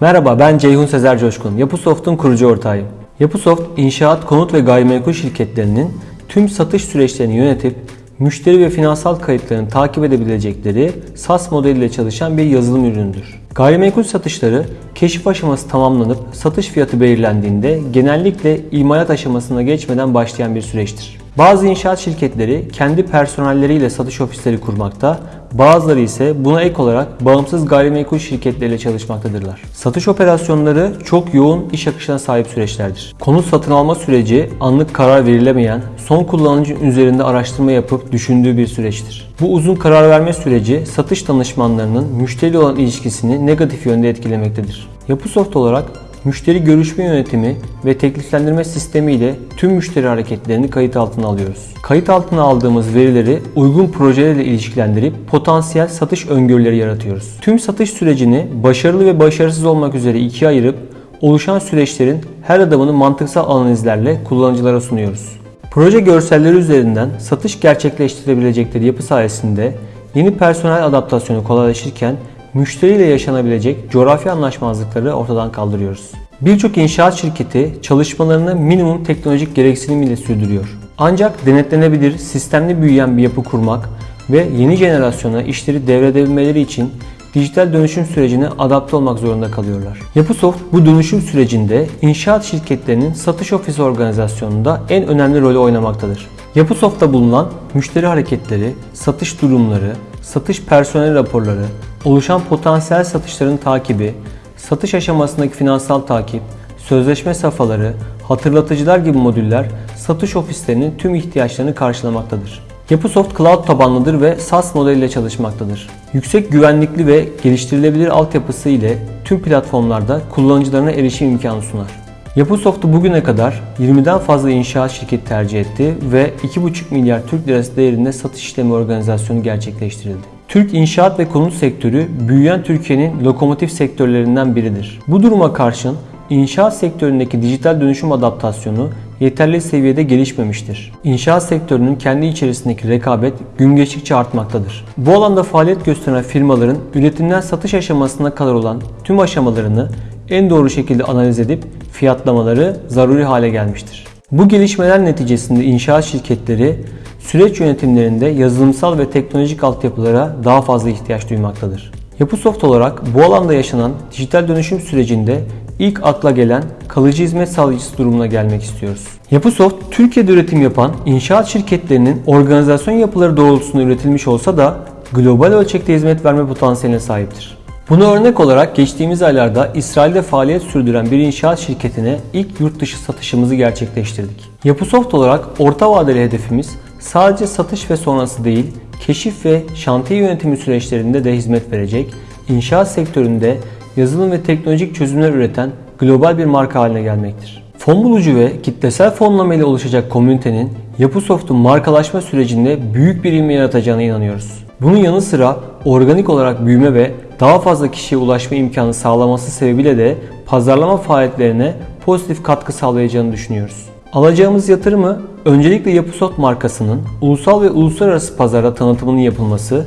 Merhaba ben Ceyhun Sezer Coşkun. Yapısoft'un kurucu ortağıyım. Yapısoft, inşaat, konut ve gayrimenkul şirketlerinin tüm satış süreçlerini yönetip müşteri ve finansal kayıtlarını takip edebilecekleri SaaS modeliyle çalışan bir yazılım ürünüdür. Gayrimenkul satışları keşif aşaması tamamlanıp satış fiyatı belirlendiğinde genellikle imalat aşamasına geçmeden başlayan bir süreçtir. Bazı inşaat şirketleri kendi personelleriyle satış ofisleri kurmakta, bazıları ise buna ek olarak bağımsız gayrimenkul şirketleriyle çalışmaktadırlar. Satış operasyonları çok yoğun iş akışına sahip süreçlerdir. Konut satın alma süreci anlık karar verilemeyen, son kullanıcının üzerinde araştırma yapıp düşündüğü bir süreçtir. Bu uzun karar verme süreci satış danışmanlarının müşteriyle olan ilişkisini negatif yönde etkilemektedir. Yapısoft olarak Müşteri görüşme yönetimi ve tekliflendirme sistemi ile tüm müşteri hareketlerini kayıt altına alıyoruz. Kayıt altına aldığımız verileri uygun projelerle ilişkilendirip potansiyel satış öngörüleri yaratıyoruz. Tüm satış sürecini başarılı ve başarısız olmak üzere ikiye ayırıp oluşan süreçlerin her adımını mantıksal analizlerle kullanıcılara sunuyoruz. Proje görselleri üzerinden satış gerçekleştirebilecekleri yapı sayesinde yeni personel adaptasyonu kolaylaşırken müşteriyle yaşanabilecek coğrafi anlaşmazlıkları ortadan kaldırıyoruz. Birçok inşaat şirketi çalışmalarını minimum teknolojik gereksinim ile sürdürüyor. Ancak denetlenebilir, sistemli büyüyen bir yapı kurmak ve yeni jenerasyona işleri devredebilmeleri için dijital dönüşüm sürecine adapte olmak zorunda kalıyorlar. Yapısoft bu dönüşüm sürecinde inşaat şirketlerinin satış ofisi organizasyonunda en önemli rolü oynamaktadır. Yapısoft'ta bulunan müşteri hareketleri, satış durumları, satış personel raporları, oluşan potansiyel satışların takibi, satış aşamasındaki finansal takip, sözleşme safhaları, hatırlatıcılar gibi modüller satış ofislerinin tüm ihtiyaçlarını karşılamaktadır. Yapısoft cloud tabanlıdır ve SaaS modeliyle çalışmaktadır. Yüksek güvenlikli ve geliştirilebilir altyapısı ile tüm platformlarda kullanıcılarına erişim imkanı sunar. Yapısoft'u bugüne kadar 20'den fazla inşaat şirketi tercih etti ve 2,5 milyar Türk lirası değerinde satış işlemi organizasyonu gerçekleştirildi. Türk inşaat ve konut sektörü büyüyen Türkiye'nin lokomotif sektörlerinden biridir. Bu duruma karşın inşaat sektöründeki dijital dönüşüm adaptasyonu yeterli seviyede gelişmemiştir. İnşaat sektörünün kendi içerisindeki rekabet gün geçtikçe artmaktadır. Bu alanda faaliyet gösteren firmaların üretimden satış aşamasına kadar olan tüm aşamalarını en doğru şekilde analiz edip fiyatlamaları zaruri hale gelmiştir. Bu gelişmeler neticesinde inşaat şirketleri süreç yönetimlerinde yazılımsal ve teknolojik altyapılara daha fazla ihtiyaç duymaktadır. Yapısoft olarak bu alanda yaşanan dijital dönüşüm sürecinde ilk akla gelen kalıcı hizmet sağlayıcısı durumuna gelmek istiyoruz. Yapısoft, Türkiye'de üretim yapan inşaat şirketlerinin organizasyon yapıları doğrultusunda üretilmiş olsa da global ölçekte hizmet verme potansiyeline sahiptir. Buna örnek olarak geçtiğimiz aylarda İsrail'de faaliyet sürdüren bir inşaat şirketine ilk yurt dışı satışımızı gerçekleştirdik. Yapısoft olarak orta vadeli hedefimiz sadece satış ve sonrası değil, keşif ve şantiye yönetimi süreçlerinde de hizmet verecek, inşaat sektöründe yazılım ve teknolojik çözümler üreten global bir marka haline gelmektir. Fon bulucu ve kitlesel fonlama ile oluşacak komünitenin Yapısoft'un markalaşma sürecinde büyük bir ilmi yaratacağına inanıyoruz. Bunun yanı sıra organik olarak büyüme ve daha fazla kişiye ulaşma imkanı sağlaması sebebiyle de pazarlama faaliyetlerine pozitif katkı sağlayacağını düşünüyoruz. Alacağımız yatırımı öncelikle Yapısot markasının ulusal ve uluslararası pazara tanıtımının yapılması,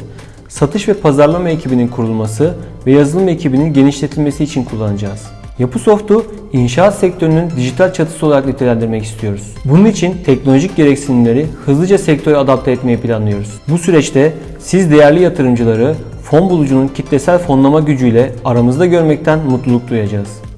satış ve pazarlama ekibinin kurulması ve yazılım ekibinin genişletilmesi için kullanacağız. Yapısoft'u inşaat sektörünün dijital çatısı olarak nitelendirmek istiyoruz. Bunun için teknolojik gereksinimleri hızlıca sektöre adapte etmeyi planlıyoruz. Bu süreçte siz değerli yatırımcıları fon bulucunun kitlesel fonlama gücüyle aramızda görmekten mutluluk duyacağız.